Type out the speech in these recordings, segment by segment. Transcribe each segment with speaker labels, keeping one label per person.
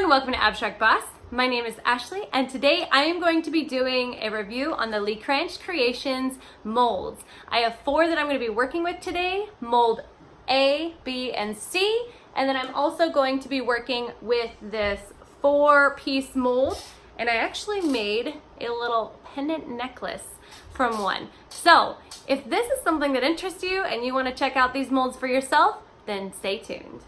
Speaker 1: everyone, welcome to Abstract Boss. My name is Ashley and today I am going to be doing a review on the Lecranche Creations molds. I have four that I'm going to be working with today, mold A, B, and C, and then I'm also going to be working with this four piece mold and I actually made a little pendant necklace from one. So if this is something that interests you and you want to check out these molds for yourself, then stay tuned.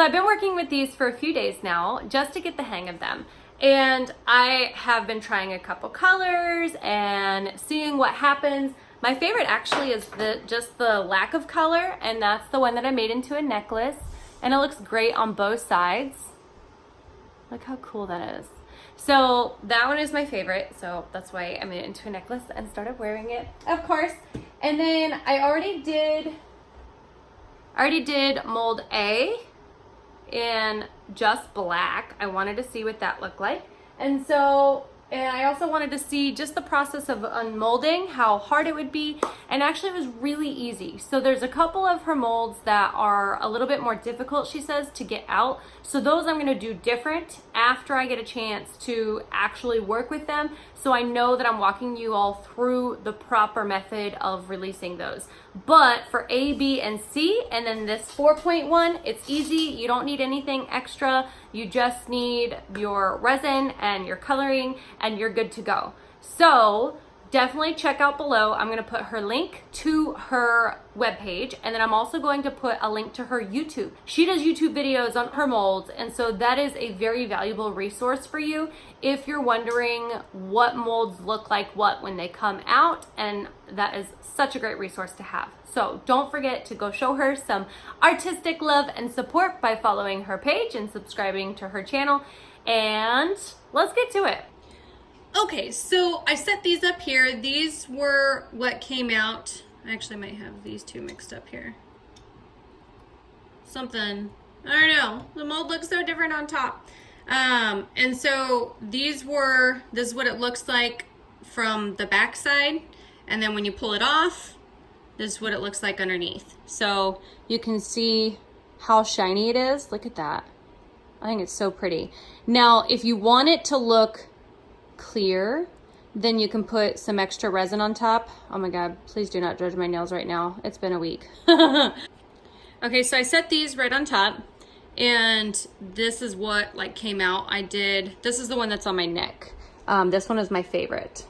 Speaker 1: So I've been working with these for a few days now just to get the hang of them. And I have been trying a couple colors and seeing what happens. My favorite actually is the just the lack of color and that's the one that I made into a necklace and it looks great on both sides. Look how cool that is. So that one is my favorite. So that's why I made it into a necklace and started wearing it, of course. And then I already did, I already did mold A in just black. I wanted to see what that looked like. And so, and I also wanted to see just the process of unmolding, how hard it would be. And actually it was really easy. So there's a couple of her molds that are a little bit more difficult, she says, to get out. So those I'm gonna do different after I get a chance to actually work with them. So I know that I'm walking you all through the proper method of releasing those. But for A, B, and C, and then this 4.1, it's easy. You don't need anything extra. You just need your resin and your coloring and you're good to go. So definitely check out below. I'm gonna put her link to her webpage and then I'm also going to put a link to her YouTube. She does YouTube videos on her molds and so that is a very valuable resource for you if you're wondering what molds look like what when they come out and that is such a great resource to have. So don't forget to go show her some artistic love and support by following her page and subscribing to her channel and let's get to it. Okay, so I set these up here. These were what came out. I actually might have these two mixed up here. Something, I don't know. The mold looks so different on top. Um, and so these were, this is what it looks like from the back side. And then when you pull it off, this is what it looks like underneath. So you can see how shiny it is. Look at that. I think it's so pretty. Now, if you want it to look clear, then you can put some extra resin on top. Oh my God, please do not judge my nails right now. It's been a week. okay, so I set these right on top and this is what like came out. I did, this is the one that's on my neck. Um, this one is my favorite.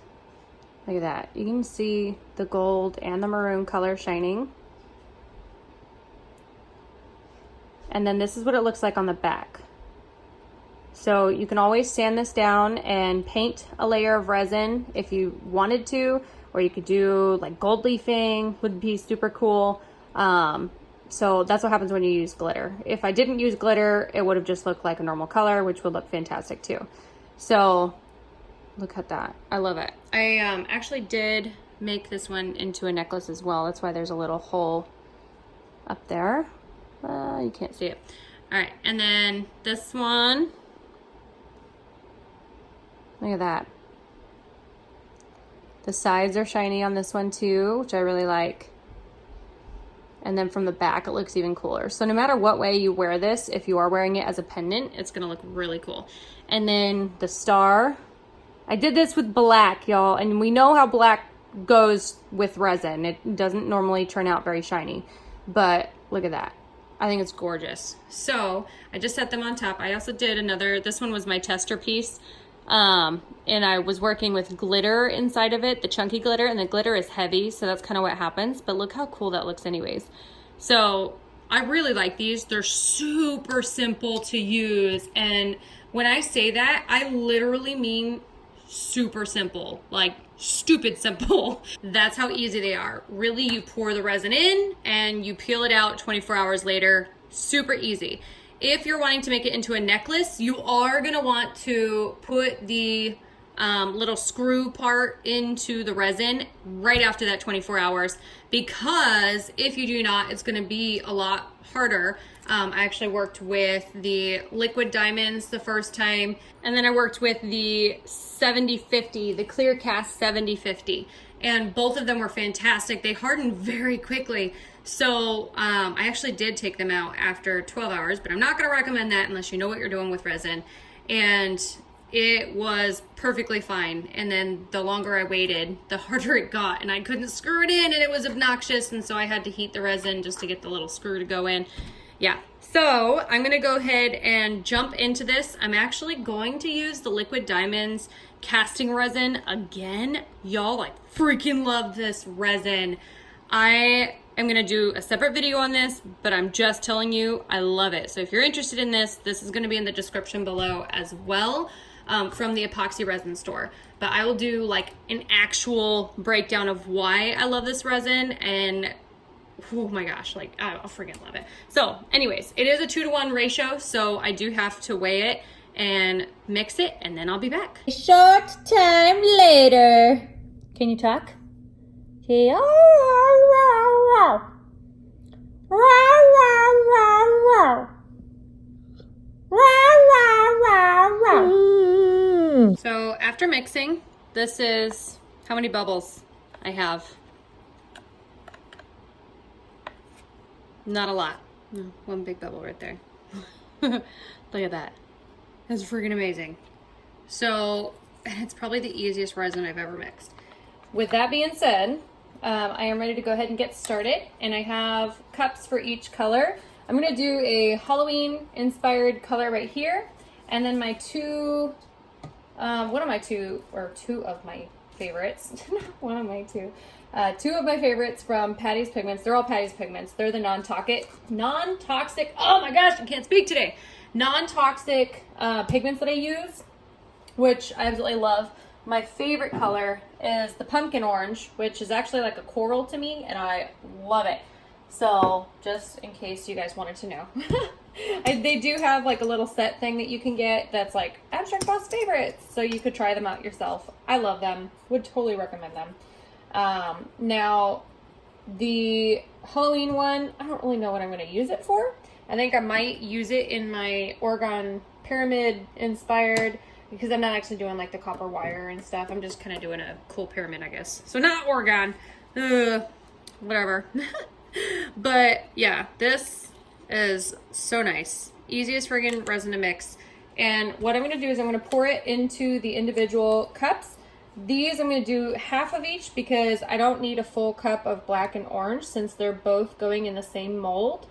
Speaker 1: Look at that. You can see the gold and the maroon color shining. And then this is what it looks like on the back. So you can always sand this down and paint a layer of resin if you wanted to, or you could do like gold leafing would be super cool. Um, so that's what happens when you use glitter. If I didn't use glitter, it would have just looked like a normal color, which would look fantastic too. So look at that. I love it. I um, actually did make this one into a necklace as well. That's why there's a little hole up there. Uh, you can't see it. All right, and then this one Look at that. The sides are shiny on this one too, which I really like. And then from the back, it looks even cooler. So no matter what way you wear this, if you are wearing it as a pendant, it's gonna look really cool. And then the star. I did this with black, y'all, and we know how black goes with resin. It doesn't normally turn out very shiny, but look at that. I think it's gorgeous. So I just set them on top. I also did another, this one was my tester piece. Um, and I was working with glitter inside of it, the chunky glitter, and the glitter is heavy, so that's kind of what happens. But look how cool that looks anyways. So I really like these. They're super simple to use. And when I say that, I literally mean super simple, like stupid simple. That's how easy they are. Really, you pour the resin in and you peel it out 24 hours later. Super easy. If you're wanting to make it into a necklace, you are gonna want to put the um, little screw part into the resin right after that 24 hours because if you do not, it's gonna be a lot harder. Um, I actually worked with the liquid diamonds the first time, and then I worked with the 7050, the clear cast 7050. and both of them were fantastic. They hardened very quickly. So um, I actually did take them out after 12 hours, but I'm not gonna recommend that unless you know what you're doing with resin. And it was perfectly fine. And then the longer I waited, the harder it got and I couldn't screw it in and it was obnoxious. And so I had to heat the resin just to get the little screw to go in. Yeah, so I'm gonna go ahead and jump into this. I'm actually going to use the Liquid Diamonds casting resin again. Y'all, I freaking love this resin. I am gonna do a separate video on this, but I'm just telling you, I love it. So if you're interested in this, this is gonna be in the description below as well um, from the epoxy resin store. But I will do like an actual breakdown of why I love this resin and oh my gosh, like I, I freaking love it. So anyways, it is a two to one ratio, so I do have to weigh it and mix it and then I'll be back.
Speaker 2: A short time later. Can you talk? Okay. Wow, wow. Wow, wow, wow, wow. Wow, wow, wow. Mm.
Speaker 1: So after mixing, this is how many bubbles I have. Not a lot. No, one big bubble right there. Look at that. That's freaking amazing. So it's probably the easiest resin I've ever mixed. With that being said, um, I am ready to go ahead and get started. And I have cups for each color. I'm gonna do a Halloween inspired color right here. And then my two, um, one of my two, or two of my favorites, one of my two, uh, two of my favorites from Patty's Pigments. They're all Patty's Pigments. They're the non-toxic, non-toxic, oh my gosh, I can't speak today. Non-toxic uh, pigments that I use, which I absolutely love. My favorite color is the pumpkin orange, which is actually like a coral to me, and I love it. So just in case you guys wanted to know. They do have like a little set thing that you can get that's like Abstract Boss favorites. So you could try them out yourself. I love them. Would totally recommend them. Um, now, the Halloween one, I don't really know what I'm going to use it for. I think I might use it in my orgone pyramid inspired because I'm not actually doing like the copper wire and stuff. I'm just kind of doing a cool pyramid, I guess. So not orgone, uh, whatever. but yeah, this is so nice. Easiest friggin' resin to mix. And what I'm gonna do is I'm gonna pour it into the individual cups. These I'm gonna do half of each because I don't need a full cup of black and orange since they're both going in the same mold.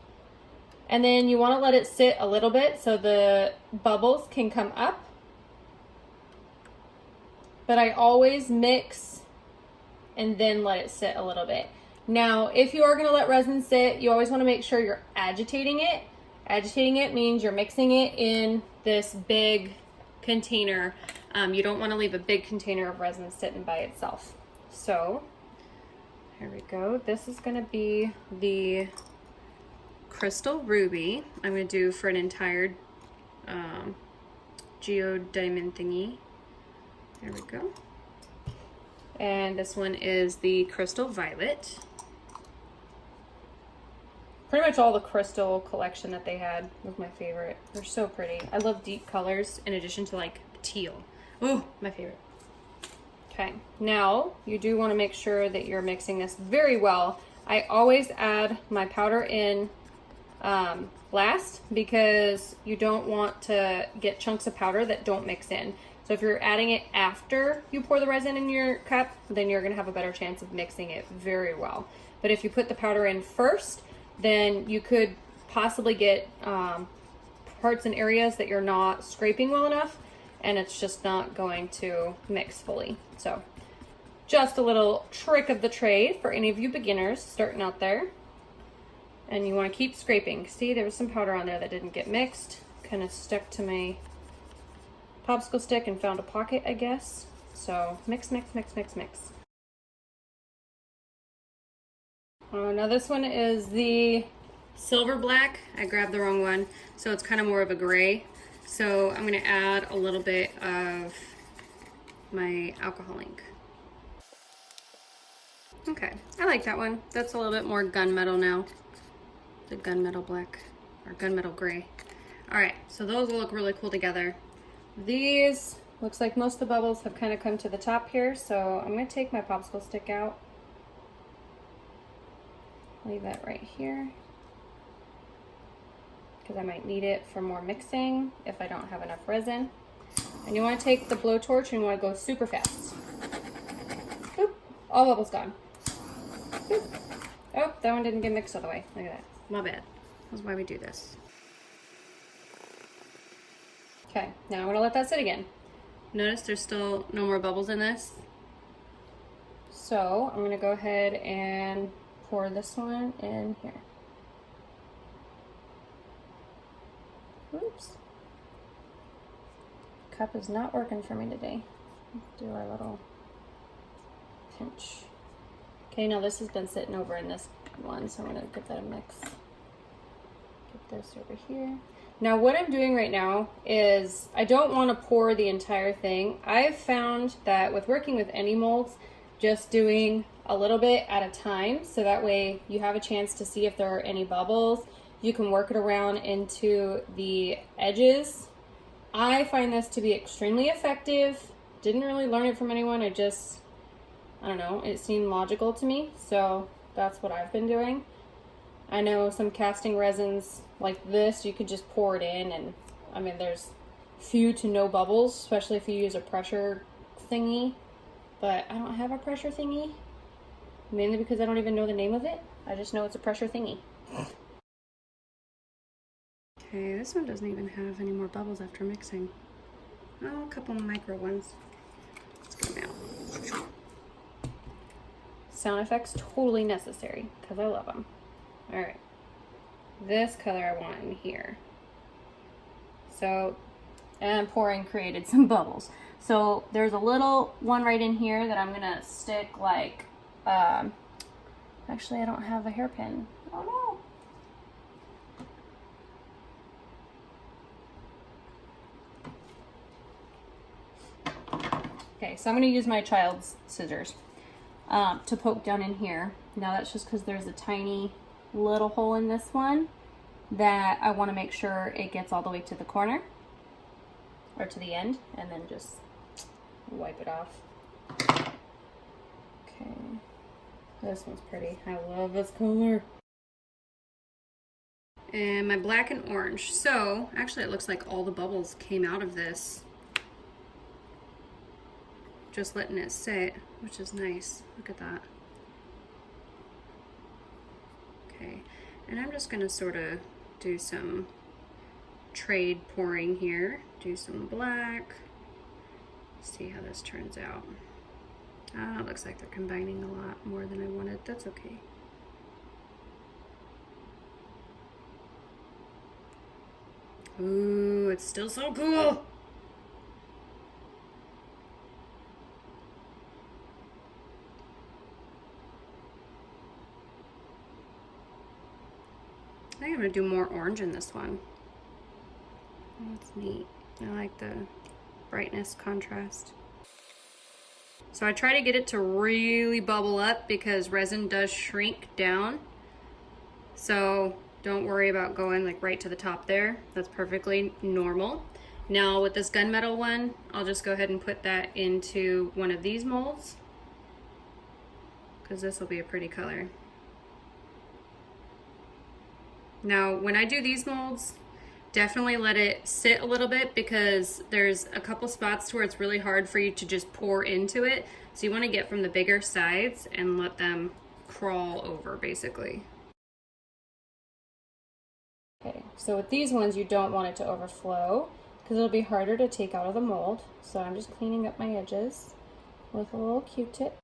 Speaker 1: And then you wanna let it sit a little bit so the bubbles can come up. But I always mix and then let it sit a little bit. Now, if you are gonna let resin sit, you always wanna make sure you're agitating it. Agitating it means you're mixing it in this big container. Um, you don't wanna leave a big container of resin sitting by itself. So, here we go. This is gonna be the crystal ruby I'm gonna do for an entire um, geodiamond thingy. There we go. And this one is the crystal violet pretty much all the crystal collection that they had was my favorite. They're so pretty. I love deep colors in addition to like teal. Oh, my favorite. Okay, now you do want to make sure that you're mixing this very well. I always add my powder in um, last because you don't want to get chunks of powder that don't mix in. So if you're adding it after you pour the resin in your cup, then you're going to have a better chance of mixing it very well. But if you put the powder in first, then you could possibly get um, parts and areas that you're not scraping well enough and it's just not going to mix fully. So just a little trick of the trade for any of you beginners starting out there. And you want to keep scraping. See, there was some powder on there that didn't get mixed. Kind of stuck to my popsicle stick and found a pocket, I guess. So mix, mix, mix, mix, mix. Oh, now this one is the silver black. I grabbed the wrong one, so it's kind of more of a gray. So I'm gonna add a little bit of my alcohol ink. Okay, I like that one. That's a little bit more gunmetal now. The gunmetal black, or gunmetal gray. All right, so those will look really cool together. These Looks like most of the bubbles have kind of come to the top here, so I'm going to take my popsicle stick out. Leave that right here. Because I might need it for more mixing if I don't have enough resin. And you want to take the blowtorch and you want to go super fast. Boop. All bubbles gone. Boop. Oh, that one didn't get mixed all the way. Look at that. My bad. That's why we do this. Okay, now I'm gonna let that sit again. Notice there's still no more bubbles in this. So I'm gonna go ahead and pour this one in here. Oops. Cup is not working for me today. Do our little pinch. Okay, now this has been sitting over in this one, so I'm gonna give that a mix. Get this over here. Now what I'm doing right now is I don't want to pour the entire thing. I've found that with working with any molds, just doing a little bit at a time, so that way you have a chance to see if there are any bubbles. You can work it around into the edges. I find this to be extremely effective. Didn't really learn it from anyone. I just, I don't know, it seemed logical to me. So that's what I've been doing. I know some casting resins like this, you could just pour it in and I mean, there's few to no bubbles, especially if you use a pressure thingy. But I don't have a pressure thingy, mainly because I don't even know the name of it. I just know it's a pressure thingy. Okay, this one doesn't even have any more bubbles after mixing. Oh, a couple micro ones. Let's go now. Sound effects totally necessary because I love them. All right this color I want in here. So, and pouring created some bubbles. So there's a little one right in here that I'm gonna stick like, um, actually I don't have a hairpin. Oh no. Okay, so I'm gonna use my child's scissors um, to poke down in here. Now that's just because there's a tiny little hole in this one that I want to make sure it gets all the way to the corner or to the end and then just wipe it off. Okay, this one's pretty. I love this color. And my black and orange. So, actually it looks like all the bubbles came out of this. Just letting it sit, which is nice. Look at that. Okay, and I'm just gonna sort of do some trade pouring here. Do some black. See how this turns out. Ah, it looks like they're combining a lot more than I wanted. That's okay. Ooh, it's still so cool. I'm gonna do more orange in this one. That's neat. I like the brightness contrast. So I try to get it to really bubble up because resin does shrink down. So don't worry about going like right to the top there. That's perfectly normal. Now with this gunmetal one, I'll just go ahead and put that into one of these molds because this will be a pretty color. Now, when I do these molds, definitely let it sit a little bit because there's a couple spots where it's really hard for you to just pour into it. So you want to get from the bigger sides and let them crawl over basically. Okay, so with these ones, you don't want it to overflow because it'll be harder to take out of the mold. So I'm just cleaning up my edges with a little Q-tip.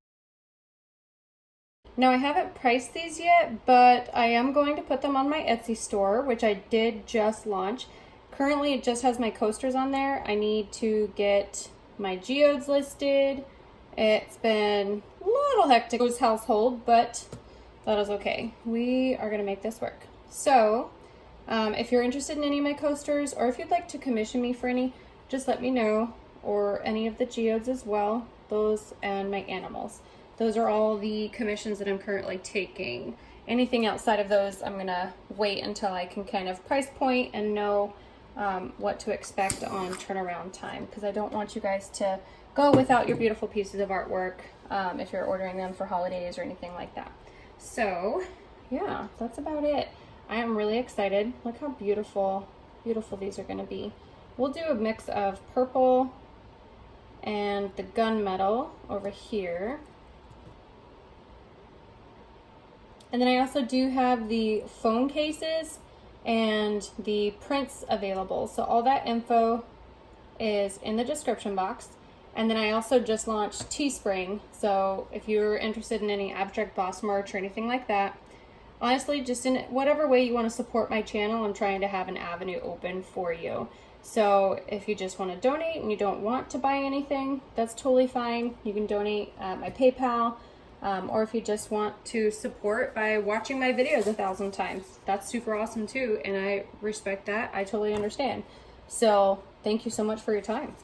Speaker 1: Now I haven't priced these yet, but I am going to put them on my Etsy store, which I did just launch. Currently it just has my coasters on there. I need to get my geodes listed. It's been a little hectic with household, but that is okay. We are gonna make this work. So, um, if you're interested in any of my coasters, or if you'd like to commission me for any, just let me know, or any of the geodes as well, those and my animals. Those are all the commissions that I'm currently taking. Anything outside of those, I'm gonna wait until I can kind of price point and know um, what to expect on turnaround time because I don't want you guys to go without your beautiful pieces of artwork um, if you're ordering them for holidays or anything like that. So yeah, that's about it. I am really excited. Look how beautiful, beautiful these are going to be. We'll do a mix of purple and the gunmetal over here. And then I also do have the phone cases and the prints available. So all that info is in the description box. And then I also just launched Teespring. So if you're interested in any Abstract Boss merch or anything like that, honestly, just in whatever way you want to support my channel, I'm trying to have an avenue open for you. So if you just want to donate and you don't want to buy anything, that's totally fine. You can donate at my PayPal. Um, or if you just want to support by watching my videos a thousand times, that's super awesome too. And I respect that. I totally understand. So thank you so much for your time.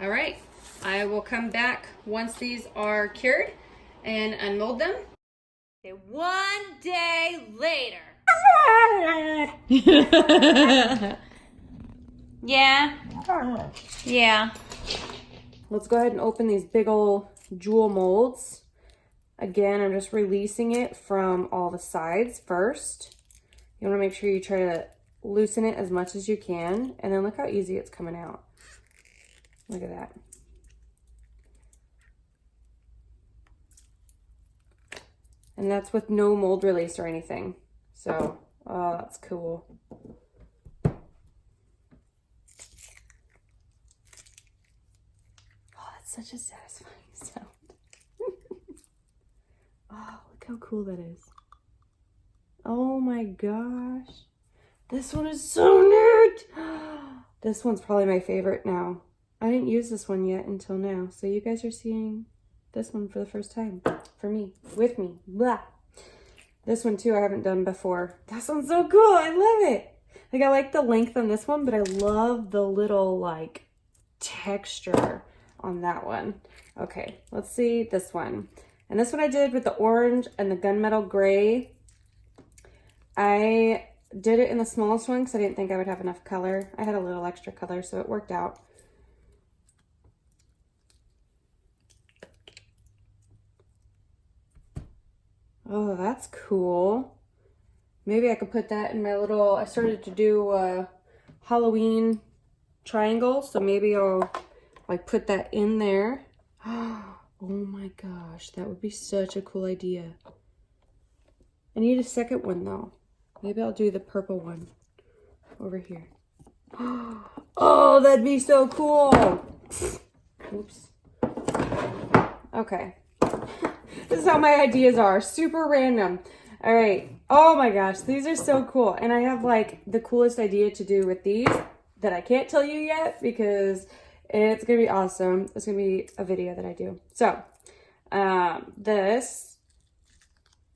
Speaker 1: All right. I will come back once these are cured and unmold them. One day later. yeah. Yeah. Let's go ahead and open these big old jewel molds. Again, I'm just releasing it from all the sides first. You want to make sure you try to loosen it as much as you can. And then look how easy it's coming out. Look at that. And that's with no mold release or anything. So, oh, that's cool. Oh, that's such a satisfying sound. Oh, look how cool that is. Oh my gosh. This one is so neat. This one's probably my favorite now. I didn't use this one yet until now. So you guys are seeing this one for the first time for me, with me. Blah. This one too I haven't done before. This one's so cool. I love it. Like I like the length on this one, but I love the little like texture on that one. Okay, let's see this one. And this one I did with the orange and the gunmetal gray. I did it in the smallest one because I didn't think I would have enough color. I had a little extra color, so it worked out. Oh, that's cool. Maybe I could put that in my little, I started to do a Halloween triangle, so maybe I'll like put that in there. Oh, Oh my gosh, that would be such a cool idea. I need a second one though. Maybe I'll do the purple one over here. Oh, that'd be so cool. Oops. Okay. this is how my ideas are. Super random. All right. Oh my gosh, these are so cool. And I have like the coolest idea to do with these that I can't tell you yet because it's going to be awesome. It's going to be a video that I do. So, um, this,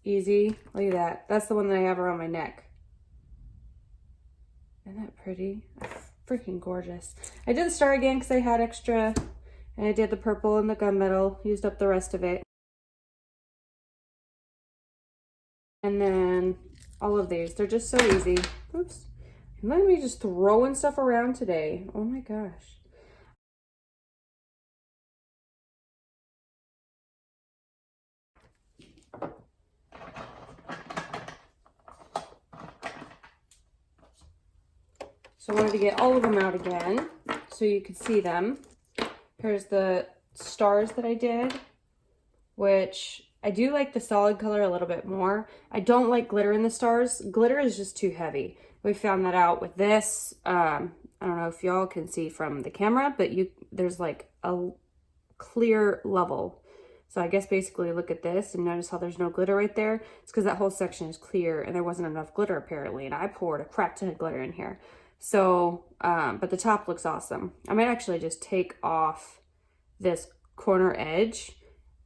Speaker 1: easy. Look at that. That's the one that I have around my neck. Isn't that pretty? Freaking gorgeous. I did the star again because I had extra and I did the purple and the gunmetal, used up the rest of it. And then all of these, they're just so easy. Oops. At me just throwing stuff around today. Oh my gosh. So I wanted to get all of them out again so you could see them. Here's the stars that I did, which I do like the solid color a little bit more. I don't like glitter in the stars. Glitter is just too heavy. We found that out with this. Um, I don't know if y'all can see from the camera, but you there's like a clear level. So I guess basically look at this and notice how there's no glitter right there. It's because that whole section is clear and there wasn't enough glitter apparently. And I poured a crap ton of glitter in here. So, um, but the top looks awesome. I might actually just take off this corner edge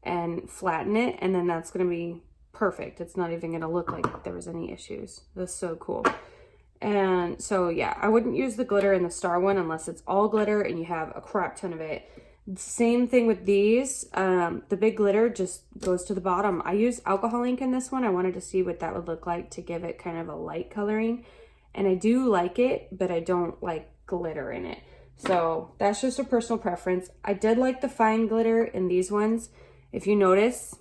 Speaker 1: and flatten it and then that's going to be perfect. It's not even going to look like there was any issues. That's so cool. And so yeah, I wouldn't use the glitter in the star one unless it's all glitter and you have a crap ton of it. Same thing with these. Um, the big glitter just goes to the bottom. I use alcohol ink in this one. I wanted to see what that would look like to give it kind of a light coloring. And I do like it, but I don't like glitter in it. So that's just a personal preference. I did like the fine glitter in these ones. If you notice,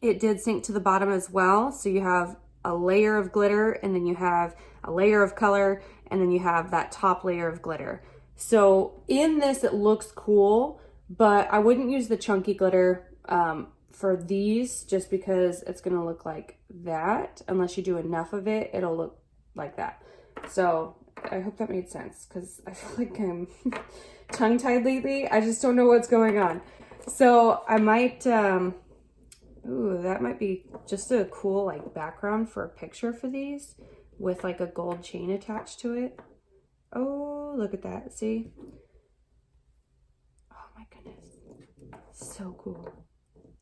Speaker 1: it did sink to the bottom as well. So you have a layer of glitter and then you have a layer of color and then you have that top layer of glitter. So in this, it looks cool, but I wouldn't use the chunky glitter um, for these just because it's gonna look like that. Unless you do enough of it, it'll look like that. So I hope that made sense because I feel like I'm tongue-tied lately. I just don't know what's going on. So I might, um, ooh, that might be just a cool like background for a picture for these with like a gold chain attached to it. Oh, look at that. See? Oh my goodness. So cool.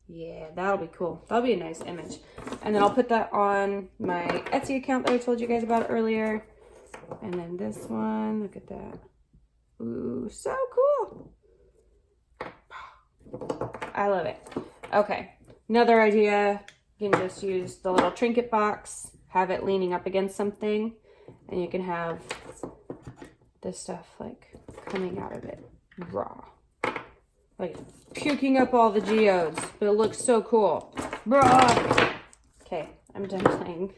Speaker 1: Yeah, that'll be cool. That'll be a nice image. And then I'll put that on my Etsy account that I told you guys about earlier. And then this one, look at that. Ooh, so cool. I love it. Okay, another idea, you can just use the little trinket box, have it leaning up against something, and you can have this stuff like coming out of it raw. Like puking up all the geodes, but it looks so cool. Bruh. Okay, I'm done playing.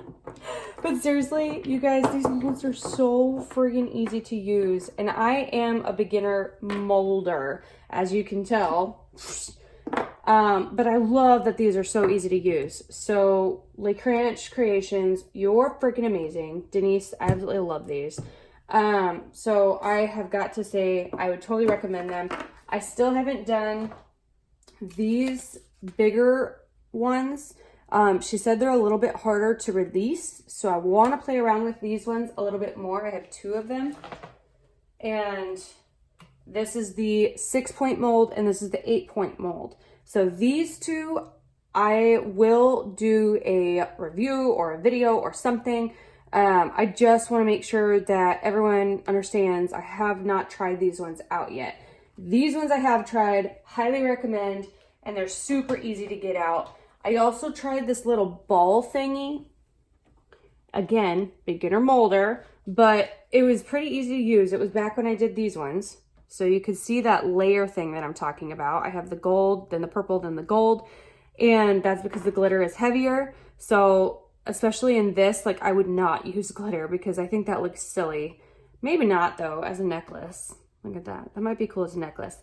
Speaker 1: but seriously, you guys, these molds are so friggin' easy to use. And I am a beginner molder, as you can tell. Um, but I love that these are so easy to use. So, Lake Ranch Creations, you're freaking amazing. Denise, I absolutely love these. Um, so I have got to say, I would totally recommend them. I still haven't done these bigger ones. Um, she said they're a little bit harder to release, so I want to play around with these ones a little bit more. I have two of them. And this is the six point mold and this is the eight point mold. So these two, I will do a review or a video or something. Um, I just want to make sure that everyone understands I have not tried these ones out yet. These ones I have tried, highly recommend, and they're super easy to get out. I also tried this little ball thingy. Again, beginner molder, but it was pretty easy to use. It was back when I did these ones. So you can see that layer thing that I'm talking about. I have the gold, then the purple, then the gold. And that's because the glitter is heavier. So especially in this, like I would not use glitter because I think that looks silly. Maybe not though, as a necklace. Look at that. That might be cool as a necklace.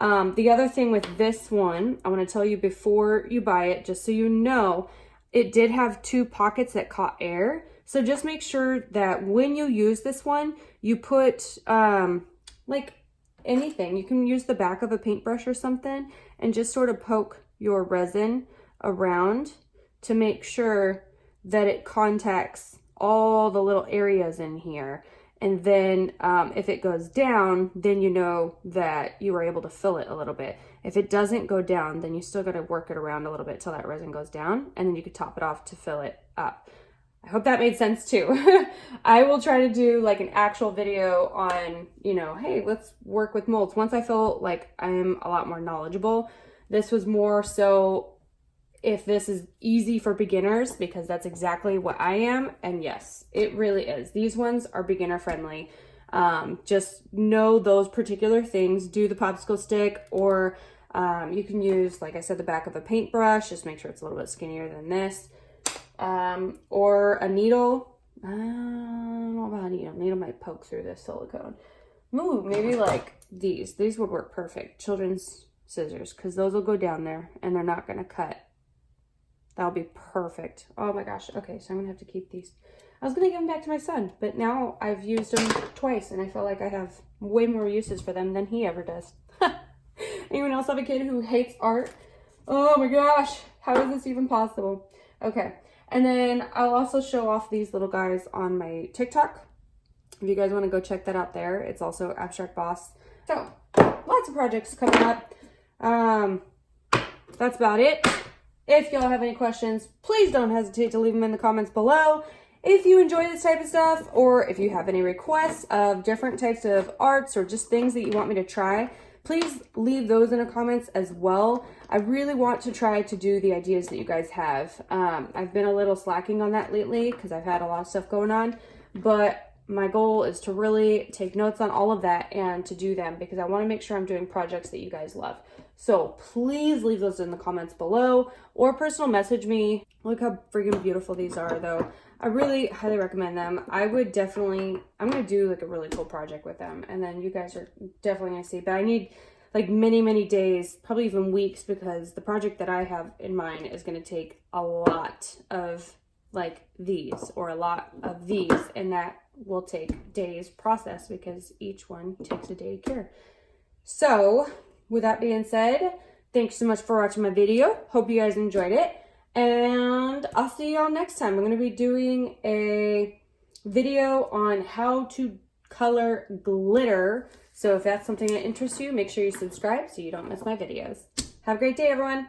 Speaker 1: Um, the other thing with this one, I want to tell you before you buy it, just so you know, it did have two pockets that caught air. So just make sure that when you use this one, you put um, like anything. You can use the back of a paintbrush or something and just sort of poke your resin around to make sure that it contacts all the little areas in here. And then um, if it goes down, then you know that you were able to fill it a little bit. If it doesn't go down, then you still got to work it around a little bit till that resin goes down. And then you could top it off to fill it up. I hope that made sense too. I will try to do like an actual video on, you know, hey, let's work with molds. Once I feel like I'm a lot more knowledgeable, this was more so if this is easy for beginners because that's exactly what I am. And yes, it really is. These ones are beginner friendly. Um, just know those particular things. Do the popsicle stick or um, you can use, like I said, the back of a paintbrush. Just make sure it's a little bit skinnier than this. Um, or a needle. I don't know about a needle. Needle might poke through this silicone. Ooh, maybe like these. These would work perfect. Children's scissors because those will go down there and they're not going to cut That'll be perfect. Oh my gosh. Okay, so I'm gonna have to keep these. I was gonna give them back to my son, but now I've used them twice and I feel like I have way more uses for them than he ever does. Anyone else have a kid who hates art? Oh my gosh, how is this even possible? Okay, and then I'll also show off these little guys on my TikTok. If you guys wanna go check that out there, it's also Abstract Boss. So, lots of projects coming up. Um, that's about it. If y'all have any questions, please don't hesitate to leave them in the comments below. If you enjoy this type of stuff, or if you have any requests of different types of arts or just things that you want me to try, please leave those in the comments as well. I really want to try to do the ideas that you guys have. Um, I've been a little slacking on that lately because I've had a lot of stuff going on, but my goal is to really take notes on all of that and to do them because I want to make sure I'm doing projects that you guys love. So please leave those in the comments below or personal message me. Look how freaking beautiful these are though. I really highly recommend them. I would definitely, I'm going to do like a really cool project with them and then you guys are definitely going to see, but I need like many, many days, probably even weeks because the project that I have in mind is going to take a lot of like these or a lot of these and that will take days process because each one takes a day to cure. So with that being said, thanks so much for watching my video. Hope you guys enjoyed it. And I'll see y'all next time. I'm going to be doing a video on how to color glitter. So if that's something that interests you, make sure you subscribe so you don't miss my videos. Have a great day, everyone.